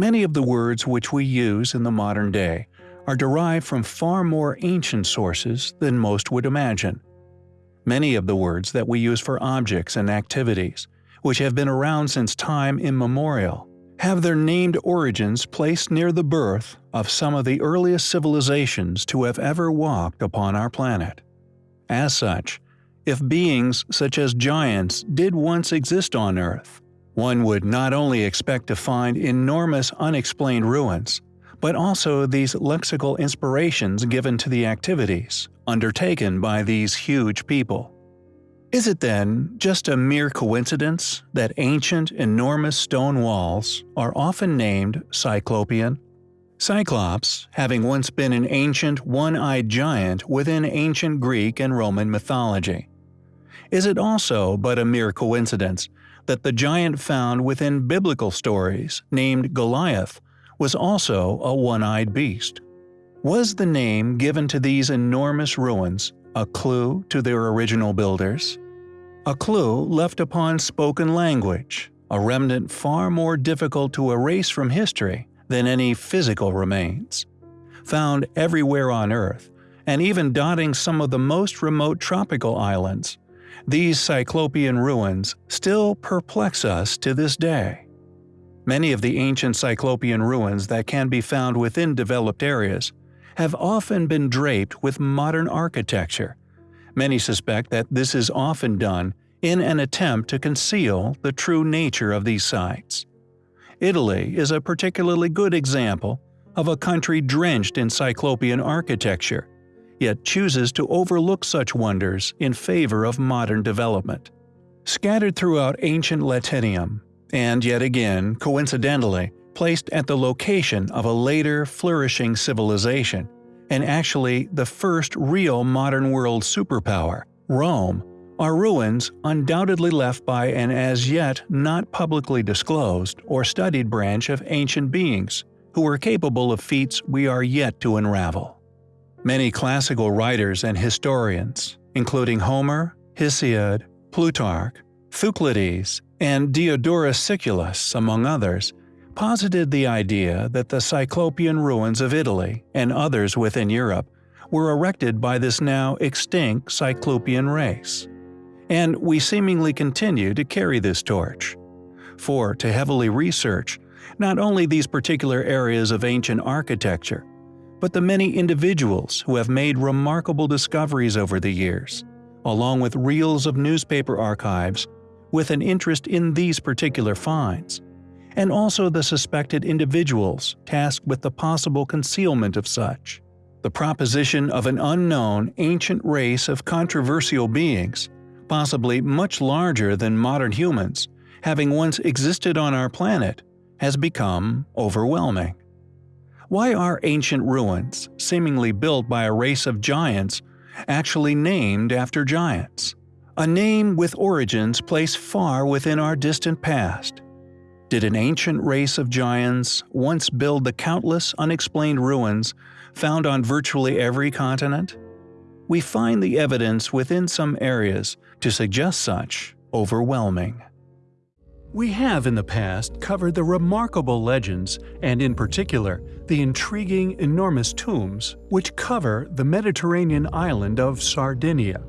Many of the words which we use in the modern day are derived from far more ancient sources than most would imagine. Many of the words that we use for objects and activities, which have been around since time immemorial, have their named origins placed near the birth of some of the earliest civilizations to have ever walked upon our planet. As such, if beings such as giants did once exist on Earth, one would not only expect to find enormous unexplained ruins, but also these lexical inspirations given to the activities undertaken by these huge people. Is it then just a mere coincidence that ancient, enormous stone walls are often named Cyclopean? Cyclops, having once been an ancient one-eyed giant within ancient Greek and Roman mythology. Is it also but a mere coincidence that the giant found within biblical stories, named Goliath, was also a one-eyed beast. Was the name given to these enormous ruins a clue to their original builders? A clue left upon spoken language, a remnant far more difficult to erase from history than any physical remains. Found everywhere on Earth, and even dotting some of the most remote tropical islands, these Cyclopean ruins still perplex us to this day. Many of the ancient Cyclopean ruins that can be found within developed areas have often been draped with modern architecture. Many suspect that this is often done in an attempt to conceal the true nature of these sites. Italy is a particularly good example of a country drenched in Cyclopean architecture, yet chooses to overlook such wonders in favor of modern development. Scattered throughout ancient Latinium, and yet again, coincidentally, placed at the location of a later, flourishing civilization, and actually the first real modern world superpower, Rome, are ruins undoubtedly left by an as yet not publicly disclosed or studied branch of ancient beings who were capable of feats we are yet to unravel. Many classical writers and historians, including Homer, Hesiod, Plutarch, Thucydides, and Diodorus Siculus, among others, posited the idea that the Cyclopean ruins of Italy and others within Europe were erected by this now extinct Cyclopean race. And we seemingly continue to carry this torch. For to heavily research not only these particular areas of ancient architecture, but the many individuals who have made remarkable discoveries over the years, along with reels of newspaper archives with an interest in these particular finds, and also the suspected individuals tasked with the possible concealment of such. The proposition of an unknown ancient race of controversial beings, possibly much larger than modern humans, having once existed on our planet, has become overwhelming. Why are ancient ruins, seemingly built by a race of giants, actually named after giants? a name with origins placed far within our distant past. Did an ancient race of giants once build the countless unexplained ruins found on virtually every continent? We find the evidence within some areas to suggest such overwhelming. We have in the past covered the remarkable legends, and in particular, the intriguing enormous tombs which cover the Mediterranean island of Sardinia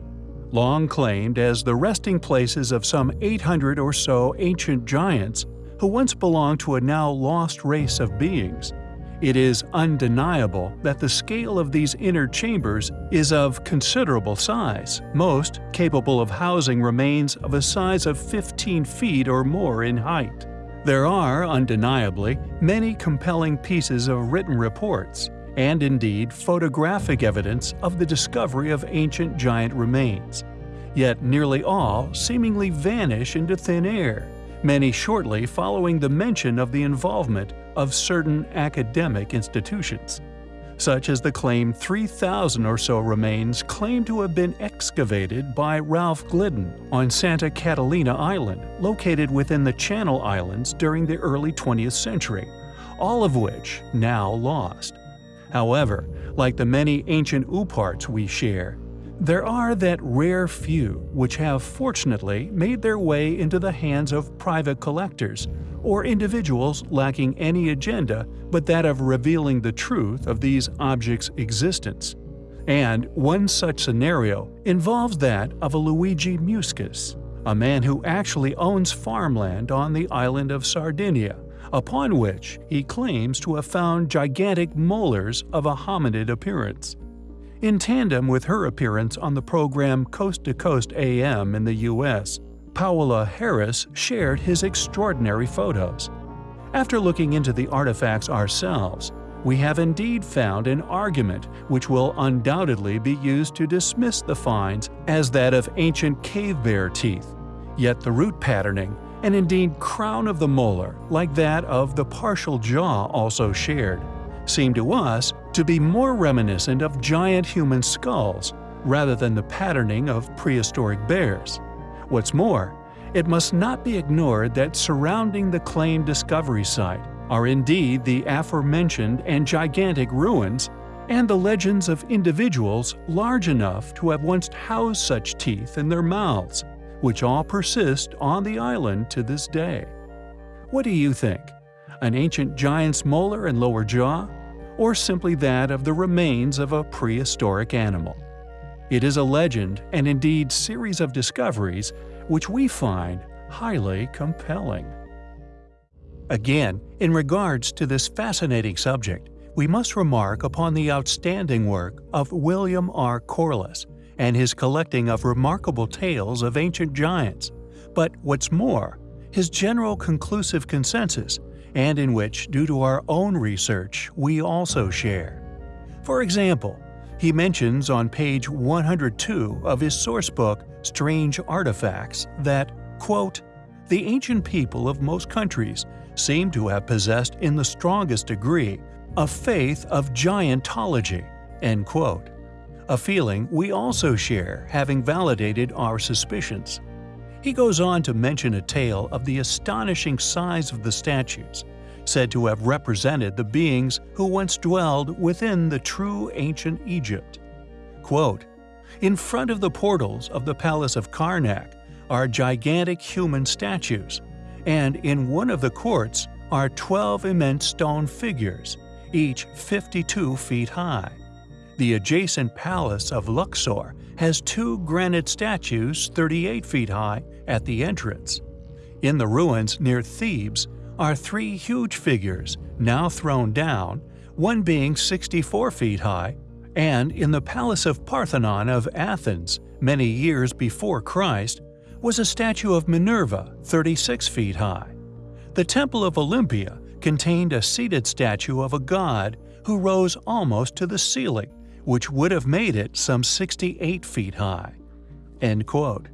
long claimed as the resting places of some 800 or so ancient giants who once belonged to a now lost race of beings. It is undeniable that the scale of these inner chambers is of considerable size, most capable of housing remains of a size of 15 feet or more in height. There are, undeniably, many compelling pieces of written reports, and indeed photographic evidence of the discovery of ancient giant remains. Yet nearly all seemingly vanish into thin air, many shortly following the mention of the involvement of certain academic institutions such as the claim 3,000 or so remains claimed to have been excavated by Ralph Glidden on Santa Catalina Island, located within the Channel Islands during the early 20th century, all of which now lost. However, like the many ancient ooparts we share, There are that rare few which have fortunately made their way into the hands of private collectors or individuals lacking any agenda but that of revealing the truth of these objects' existence. And one such scenario involves that of a Luigi Muscus, a man who actually owns farmland on the island of Sardinia, upon which he claims to have found gigantic molars of a hominid appearance. In tandem with her appearance on the program Coast to Coast AM in the US, Paola Harris shared his extraordinary photos. After looking into the artifacts ourselves, we have indeed found an argument which will undoubtedly be used to dismiss the finds as that of ancient cave bear teeth, yet the root patterning and indeed crown of the molar, like that of the partial jaw also shared, seem to us to be more reminiscent of giant human skulls rather than the patterning of prehistoric bears. What's more, it must not be ignored that surrounding the claimed discovery site are indeed the aforementioned and gigantic ruins and the legends of individuals large enough to have once housed such teeth in their mouths, which all persist on the island to this day. What do you think? An ancient giant's molar and lower jaw? Or simply that of the remains of a prehistoric animal? It is a legend and indeed series of discoveries which we find highly compelling. Again, in regards to this fascinating subject, we must remark upon the outstanding work of William R. Corliss and his collecting of remarkable tales of ancient giants, but what's more, his general conclusive consensus, and in which, due to our own research, we also share. For example, he mentions on page 102 of his source book, Strange Artifacts that, quote, the ancient people of most countries seem to have possessed in the strongest degree a faith of giantology, end quote. A feeling we also share having validated our suspicions. He goes on to mention a tale of the astonishing size of the statues, said to have represented the beings who once dwelled within the true ancient Egypt. Quote, In front of the portals of the palace of Karnak are gigantic human statues, and in one of the courts are 12 immense stone figures, each 52 feet high. The adjacent palace of Luxor has two granite statues 38 feet high at the entrance. In the ruins near Thebes are three huge figures, now thrown down, one being 64 feet high, and in the Palace of Parthenon of Athens, many years before Christ, was a statue of Minerva 36 feet high. The Temple of Olympia contained a seated statue of a god who rose almost to the ceiling, which would have made it some 68 feet high. End quote.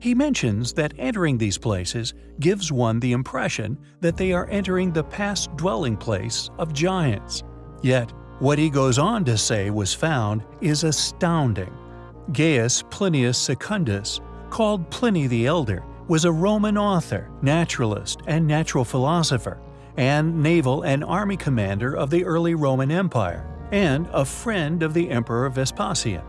He mentions that entering these places gives one the impression that they are entering the past dwelling place of giants. Yet, what he goes on to say was found is astounding. Gaius Plinius Secundus called Pliny the Elder, was a Roman author, naturalist, and natural philosopher, and naval and army commander of the early Roman Empire, and a friend of the Emperor Vespasian.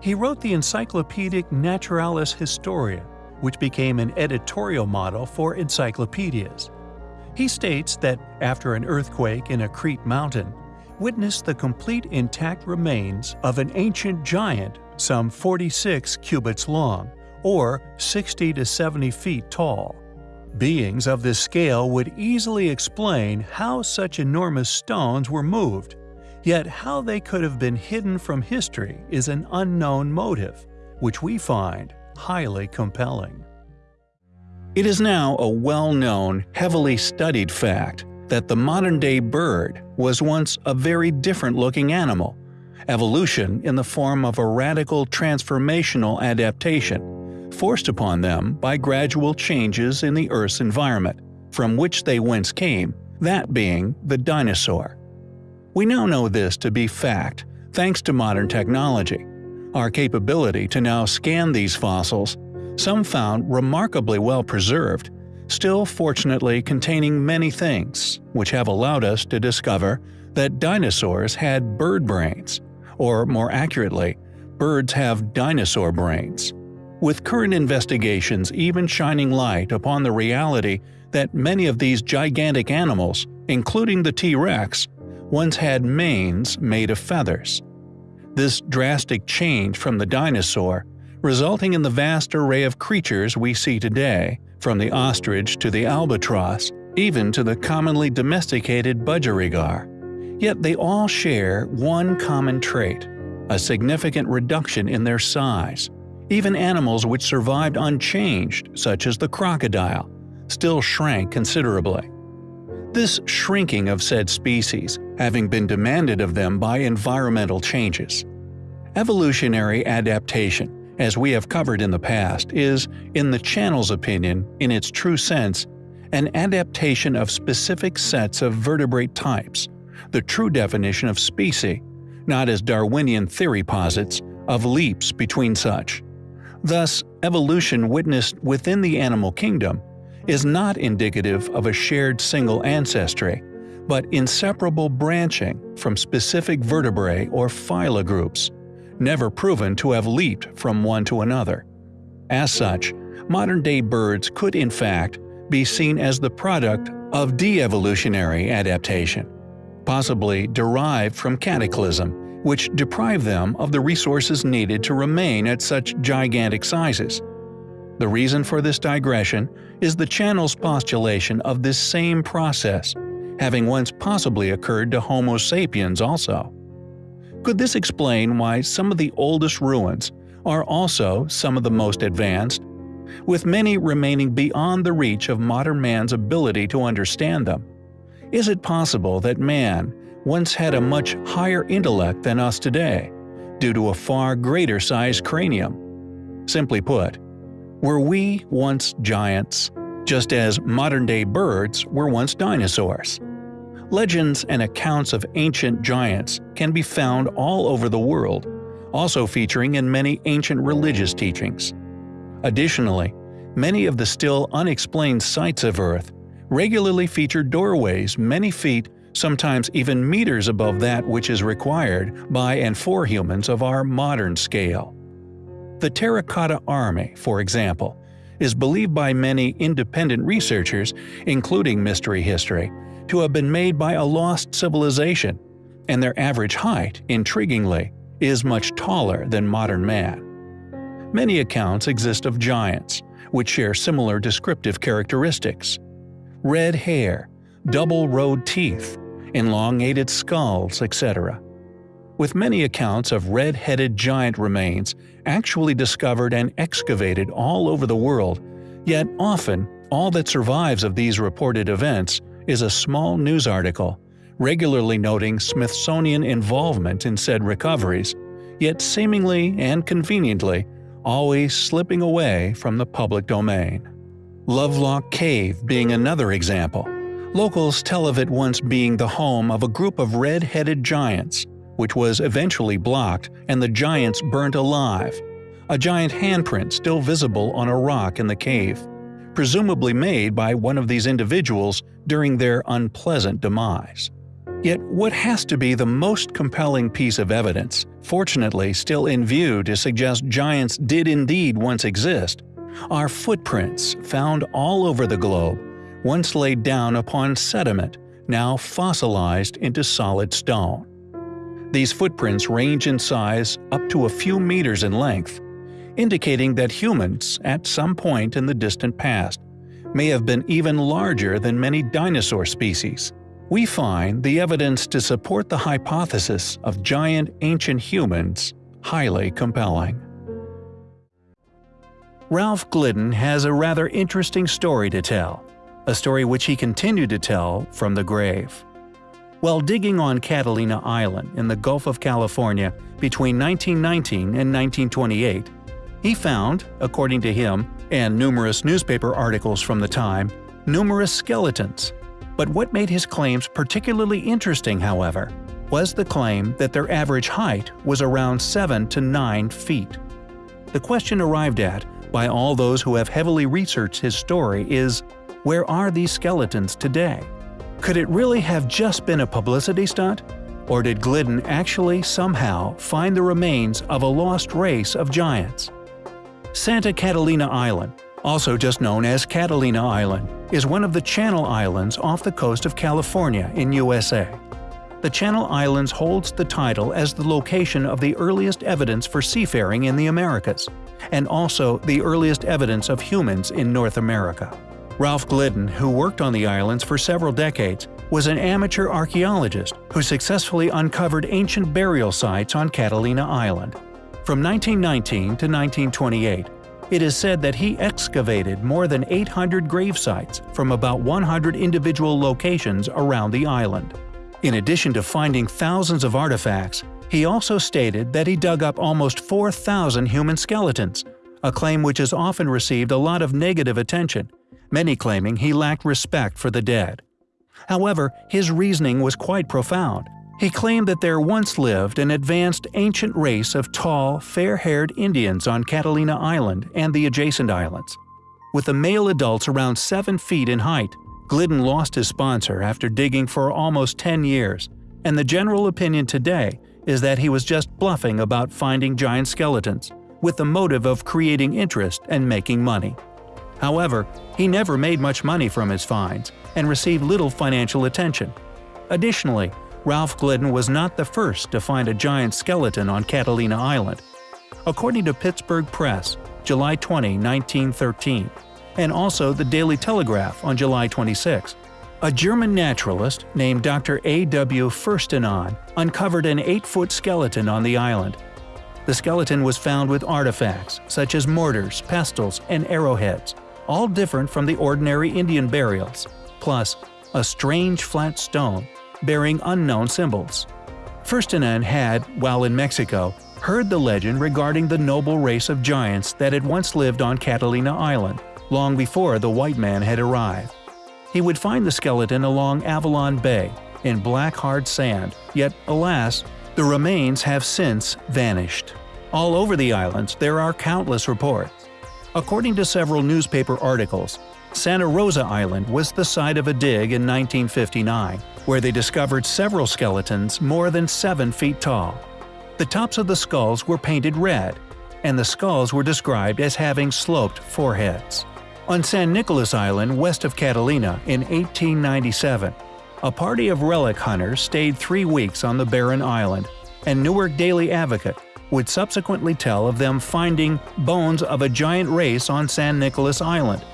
He wrote the Encyclopedic Naturalis Historia, which became an editorial model for encyclopedias. He states that after an earthquake in a Crete mountain, witnessed the complete intact remains of an ancient giant some 46 cubits long, or 60 to 70 feet tall. Beings of this scale would easily explain how such enormous stones were moved, yet how they could have been hidden from history is an unknown motive, which we find highly compelling. It is now a well-known, heavily studied fact that the modern-day bird was once a very different-looking animal, evolution in the form of a radical transformational adaptation forced upon them by gradual changes in the Earth's environment, from which they whence came, that being the dinosaur. We now know this to be fact thanks to modern technology. Our capability to now scan these fossils, some found remarkably well preserved, still fortunately containing many things, which have allowed us to discover that dinosaurs had bird brains, or more accurately, birds have dinosaur brains. With current investigations even shining light upon the reality that many of these gigantic animals, including the T-Rex, once had manes made of feathers. This drastic change from the dinosaur, resulting in the vast array of creatures we see today, from the ostrich to the albatross, even to the commonly domesticated budgerigar. Yet they all share one common trait – a significant reduction in their size. Even animals which survived unchanged, such as the crocodile, still shrank considerably. This shrinking of said species having been demanded of them by environmental changes. Evolutionary adaptation, as we have covered in the past, is, in the channel's opinion, in its true sense, an adaptation of specific sets of vertebrate types, the true definition of species, not as Darwinian theory posits, of leaps between such. Thus, evolution witnessed within the animal kingdom is not indicative of a shared single ancestry, but inseparable branching from specific vertebrae or phyla groups, never proven to have leaped from one to another. As such, modern-day birds could in fact be seen as the product of de-evolutionary adaptation, possibly derived from cataclysm, which deprived them of the resources needed to remain at such gigantic sizes. The reason for this digression is the channel's postulation of this same process, having once possibly occurred to Homo sapiens also. Could this explain why some of the oldest ruins are also some of the most advanced, with many remaining beyond the reach of modern man's ability to understand them? Is it possible that man once had a much higher intellect than us today, due to a far greater sized cranium? Simply put, were we once giants, just as modern-day birds were once dinosaurs? Legends and accounts of ancient giants can be found all over the world, also featuring in many ancient religious teachings. Additionally, many of the still unexplained sites of Earth regularly feature doorways many feet, sometimes even meters above that which is required by and for humans of our modern scale. The Terracotta Army, for example, is believed by many independent researchers, including Mystery History, to have been made by a lost civilization, and their average height, intriguingly, is much taller than modern man. Many accounts exist of giants, which share similar descriptive characteristics. Red hair, double-rowed teeth, elongated skulls, etc with many accounts of red-headed giant remains actually discovered and excavated all over the world, yet often all that survives of these reported events is a small news article, regularly noting Smithsonian involvement in said recoveries, yet seemingly and conveniently always slipping away from the public domain. Lovelock Cave being another example. Locals tell of it once being the home of a group of red-headed giants, which was eventually blocked and the giants burnt alive. A giant handprint still visible on a rock in the cave, presumably made by one of these individuals during their unpleasant demise. Yet what has to be the most compelling piece of evidence, fortunately still in view to suggest giants did indeed once exist, are footprints found all over the globe, once laid down upon sediment, now fossilized into solid stone. These footprints range in size up to a few meters in length, indicating that humans, at some point in the distant past, may have been even larger than many dinosaur species. We find the evidence to support the hypothesis of giant ancient humans highly compelling. Ralph Glidden has a rather interesting story to tell, a story which he continued to tell from the grave. While digging on Catalina Island in the Gulf of California between 1919 and 1928, he found, according to him and numerous newspaper articles from the time, numerous skeletons. But what made his claims particularly interesting, however, was the claim that their average height was around 7 to 9 feet. The question arrived at by all those who have heavily researched his story is, where are these skeletons today? Could it really have just been a publicity stunt? Or did Glidden actually somehow find the remains of a lost race of giants? Santa Catalina Island, also just known as Catalina Island, is one of the Channel Islands off the coast of California in USA. The Channel Islands holds the title as the location of the earliest evidence for seafaring in the Americas, and also the earliest evidence of humans in North America. Ralph Glidden, who worked on the islands for several decades, was an amateur archaeologist who successfully uncovered ancient burial sites on Catalina Island. From 1919 to 1928, it is said that he excavated more than 800 grave sites from about 100 individual locations around the island. In addition to finding thousands of artifacts, he also stated that he dug up almost 4,000 human skeletons, a claim which has often received a lot of negative attention many claiming he lacked respect for the dead. However, his reasoning was quite profound. He claimed that there once lived an advanced ancient race of tall, fair-haired Indians on Catalina Island and the adjacent islands. With the male adults around 7 feet in height, Glidden lost his sponsor after digging for almost 10 years, and the general opinion today is that he was just bluffing about finding giant skeletons, with the motive of creating interest and making money. However, he never made much money from his finds and received little financial attention. Additionally, Ralph Glidden was not the first to find a giant skeleton on Catalina Island. According to Pittsburgh Press, July 20, 1913, and also the Daily Telegraph on July 26, a German naturalist named Dr. A. W. Furstenon uncovered an 8-foot skeleton on the island. The skeleton was found with artifacts such as mortars, pestles, and arrowheads, all different from the ordinary Indian burials, plus a strange flat stone bearing unknown symbols. Furstenon had, while in Mexico, heard the legend regarding the noble race of giants that had once lived on Catalina Island, long before the white man had arrived. He would find the skeleton along Avalon Bay, in black hard sand, yet alas, the remains have since vanished. All over the islands there are countless reports According to several newspaper articles, Santa Rosa Island was the site of a dig in 1959, where they discovered several skeletons more than 7 feet tall. The tops of the skulls were painted red, and the skulls were described as having sloped foreheads. On San Nicolas Island west of Catalina in 1897, a party of relic hunters stayed three weeks on the barren island, and Newark Daily Advocate would subsequently tell of them finding bones of a giant race on San Nicolas Island.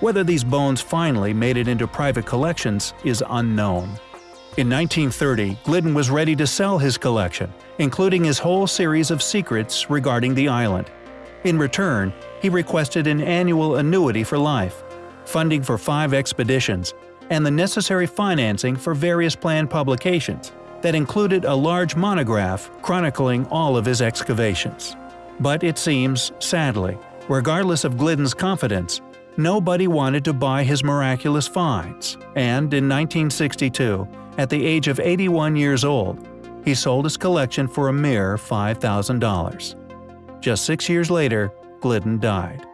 Whether these bones finally made it into private collections is unknown. In 1930, Glidden was ready to sell his collection, including his whole series of secrets regarding the island. In return, he requested an annual annuity for life, funding for five expeditions, and the necessary financing for various planned publications that included a large monograph chronicling all of his excavations. But it seems, sadly, regardless of Glidden's confidence, nobody wanted to buy his miraculous finds, and in 1962, at the age of 81 years old, he sold his collection for a mere $5,000. Just six years later, Glidden died.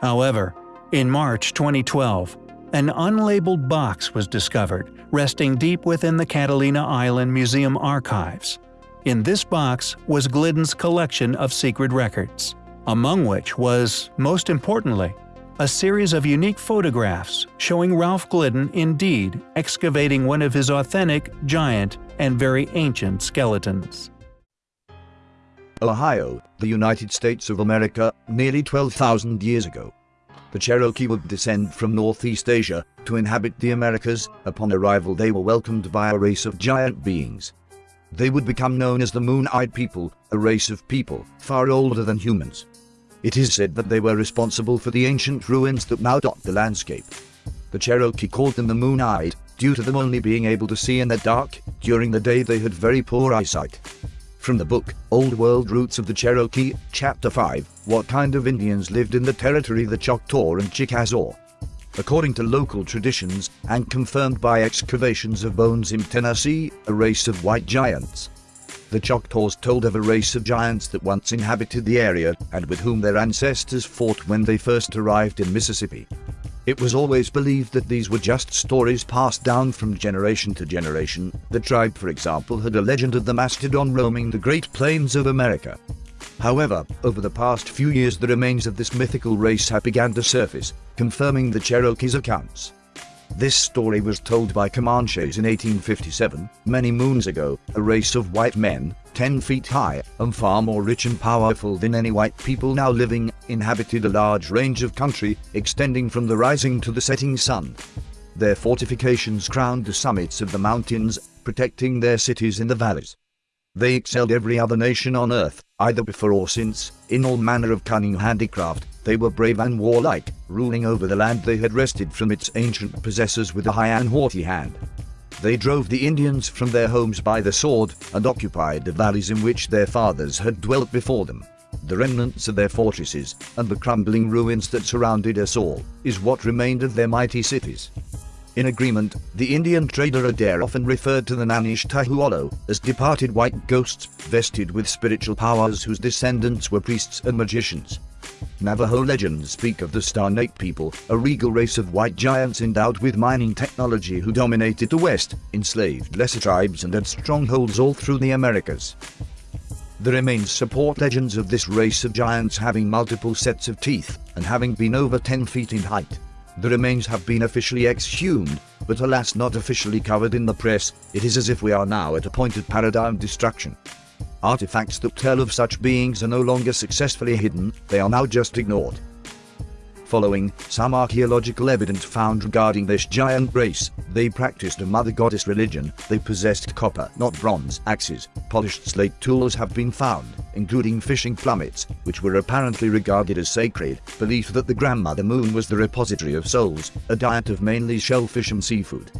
However, in March 2012, an unlabeled box was discovered, resting deep within the Catalina Island Museum archives. In this box was Glidden's collection of secret records, among which was, most importantly, a series of unique photographs showing Ralph Glidden indeed excavating one of his authentic, giant, and very ancient skeletons. Ohio, the United States of America, nearly 12,000 years ago the Cherokee would descend from Northeast Asia to inhabit the Americas. Upon arrival, they were welcomed by a race of giant beings. They would become known as the Moon Eyed People, a race of people far older than humans. It is said that they were responsible for the ancient ruins that now dot the landscape. The Cherokee called them the Moon Eyed, due to them only being able to see in the dark, during the day they had very poor eyesight. From the book, Old World Roots of the Cherokee, Chapter 5, What kind of Indians lived in the territory the Choctaw and Chickasaw? According to local traditions, and confirmed by excavations of bones in Tennessee, a race of white giants. The Choctaws told of a race of giants that once inhabited the area, and with whom their ancestors fought when they first arrived in Mississippi. It was always believed that these were just stories passed down from generation to generation. The tribe, for example, had a legend of the mastodon roaming the Great Plains of America. However, over the past few years the remains of this mythical race have begun to surface, confirming the Cherokees' accounts. This story was told by Comanches in 1857, many moons ago, a race of white men, 10 feet high, and far more rich and powerful than any white people now living, inhabited a large range of country, extending from the rising to the setting sun. Their fortifications crowned the summits of the mountains, protecting their cities in the valleys. They excelled every other nation on earth, either before or since, in all manner of cunning handicraft, they were brave and warlike, ruling over the land they had wrested from its ancient possessors with a high and haughty hand. They drove the Indians from their homes by the sword and occupied the valleys in which their fathers had dwelt before them. The remnants of their fortresses and the crumbling ruins that surrounded us all is what remained of their mighty cities. In agreement, the Indian trader Adair often referred to the Nanish Tahualo as departed white ghosts vested with spiritual powers whose descendants were priests and magicians. Navajo legends speak of the Snake people, a regal race of white giants endowed with mining technology who dominated the West, enslaved lesser tribes and had strongholds all through the Americas. The remains support legends of this race of giants having multiple sets of teeth and having been over 10 feet in height. The remains have been officially exhumed, but alas not officially covered in the press, it is as if we are now at a point of paradigm destruction. Artifacts that tell of such beings are no longer successfully hidden, they are now just ignored. Following some archaeological evidence found regarding this giant race, they practiced a mother goddess religion, they possessed copper, not bronze, axes, polished slate tools have been found, including fishing plummets, which were apparently regarded as sacred, belief that the grandmother moon was the repository of souls, a diet of mainly shellfish and seafood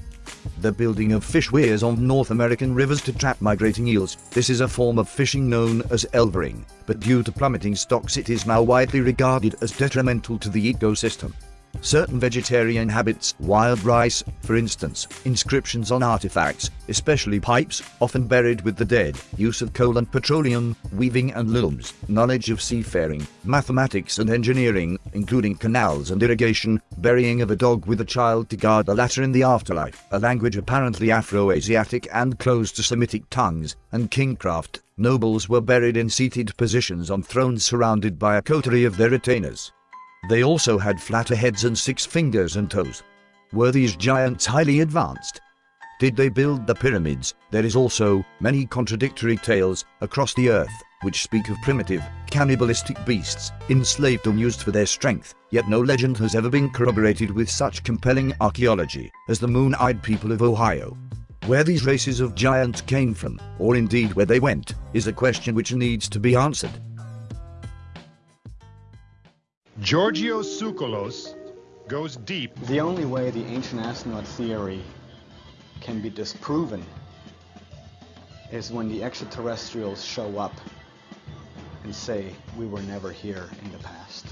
the building of fish weirs on North American rivers to trap migrating eels. This is a form of fishing known as elvering, but due to plummeting stocks it is now widely regarded as detrimental to the ecosystem. Certain vegetarian habits, wild rice, for instance, inscriptions on artifacts, especially pipes, often buried with the dead, use of coal and petroleum, weaving and looms, knowledge of seafaring, mathematics and engineering, including canals and irrigation, burying of a dog with a child to guard the latter in the afterlife, a language apparently Afro-Asiatic and close to Semitic tongues, and kingcraft. Nobles were buried in seated positions on thrones surrounded by a coterie of their retainers. They also had flatter heads and six fingers and toes. Were these giants highly advanced? Did they build the pyramids? There is also many contradictory tales across the earth which speak of primitive, cannibalistic beasts, enslaved and used for their strength, yet no legend has ever been corroborated with such compelling archaeology as the Moon-Eyed people of Ohio. Where these races of giants came from, or indeed where they went, is a question which needs to be answered. Georgios Tsoukalos goes deep. The only way the ancient astronaut theory can be disproven is when the extraterrestrials show up and say we were never here in the past.